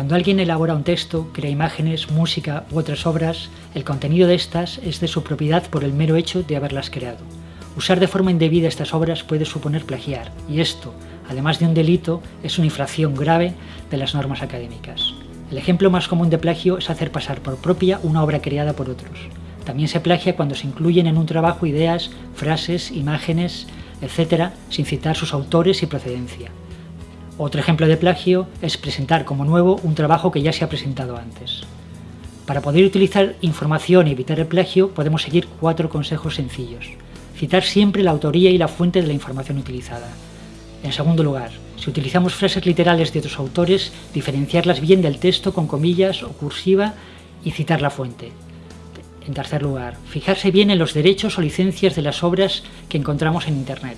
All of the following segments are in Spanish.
Cuando alguien elabora un texto, crea imágenes, música u otras obras, el contenido de estas es de su propiedad por el mero hecho de haberlas creado. Usar de forma indebida estas obras puede suponer plagiar, y esto, además de un delito, es una infracción grave de las normas académicas. El ejemplo más común de plagio es hacer pasar por propia una obra creada por otros. También se plagia cuando se incluyen en un trabajo ideas, frases, imágenes, etc., sin citar sus autores y procedencia. Otro ejemplo de plagio es presentar como nuevo un trabajo que ya se ha presentado antes. Para poder utilizar información y evitar el plagio podemos seguir cuatro consejos sencillos. Citar siempre la autoría y la fuente de la información utilizada. En segundo lugar, si utilizamos frases literales de otros autores, diferenciarlas bien del texto con comillas o cursiva y citar la fuente. En tercer lugar, fijarse bien en los derechos o licencias de las obras que encontramos en Internet.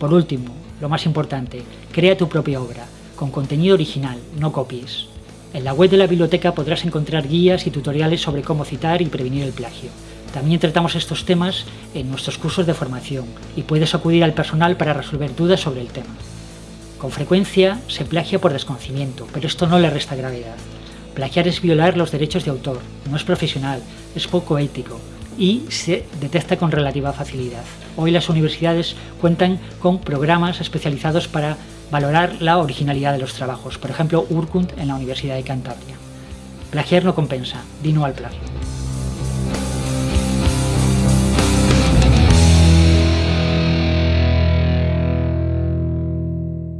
Por último, lo más importante, crea tu propia obra, con contenido original, no copies. En la web de la biblioteca podrás encontrar guías y tutoriales sobre cómo citar y prevenir el plagio. También tratamos estos temas en nuestros cursos de formación y puedes acudir al personal para resolver dudas sobre el tema. Con frecuencia se plagia por desconocimiento, pero esto no le resta gravedad. Plagiar es violar los derechos de autor, no es profesional, es poco ético, y se detecta con relativa facilidad. Hoy las universidades cuentan con programas especializados para valorar la originalidad de los trabajos, por ejemplo Urkund en la Universidad de Cantabria. Plagiar no compensa, dino al plagio.